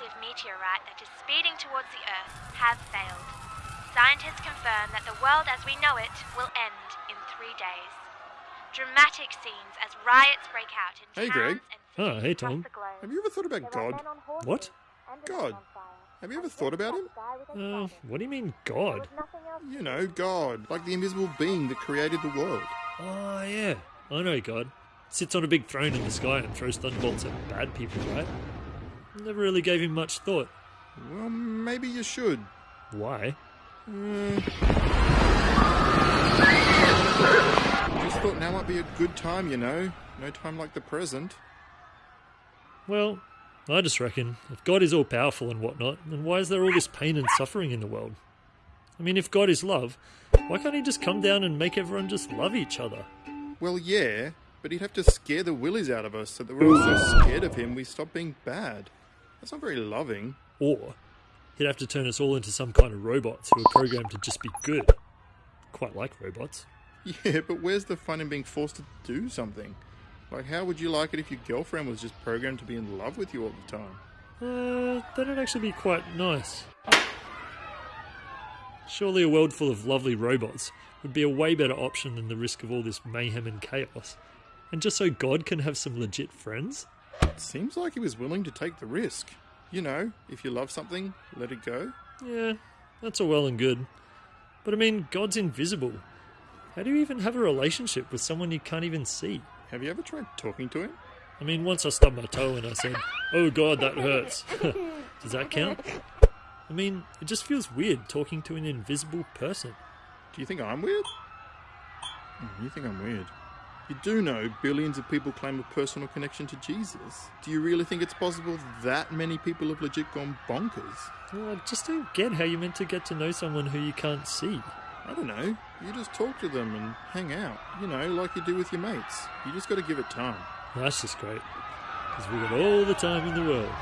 massive meteorite that is speeding towards the Earth have failed. Scientists confirm that the world as we know it will end in three days. Dramatic scenes as riots break out in hey, Greg. Oh, hey, Tom. Have you ever thought about God? What? God. Have you ever thought about him? Uh, what do you mean, God? You know, God, like the invisible being that created the world. Oh, yeah. I know God. Sits on a big throne in the sky and throws thunderbolts at bad people, right? Never really gave him much thought. Well, maybe you should. Why? Just thought now might be a good time, you know. No time like the present. Well, I just reckon if God is all powerful and whatnot, then why is there all this pain and suffering in the world? I mean, if God is love, why can't He just come down and make everyone just love each other? Well, yeah, but he'd have to scare the willies out of us so that we're all so scared of him we stop being bad. That's not very loving. Or He'd have to turn us all into some kind of robots who are programmed to just be good. Quite like robots. Yeah, but where's the fun in being forced to do something? Like, how would you like it if your girlfriend was just programmed to be in love with you all the time? Uh, that'd actually be quite nice. Surely a world full of lovely robots would be a way better option than the risk of all this mayhem and chaos. And just so God can have some legit friends? It seems like he was willing to take the risk. You know, if you love something, let it go. Yeah, that's all well and good. But I mean, God's invisible. How do you even have a relationship with someone you can't even see? Have you ever tried talking to him? I mean, once I stubbed my toe and I said, Oh god, that hurts. Does that count? I mean, it just feels weird talking to an invisible person. Do you think I'm weird? Hmm, You think I'm weird? You do know billions of people claim a personal connection to Jesus. Do you really think it's possible that many people have legit gone bonkers? Well, I just don't get how you're meant to get to know someone who you can't see. I don't know. You just talk to them and hang out. You know, like you do with your mates. You just got to give it time. That's just great. Because we've got all the time in the world.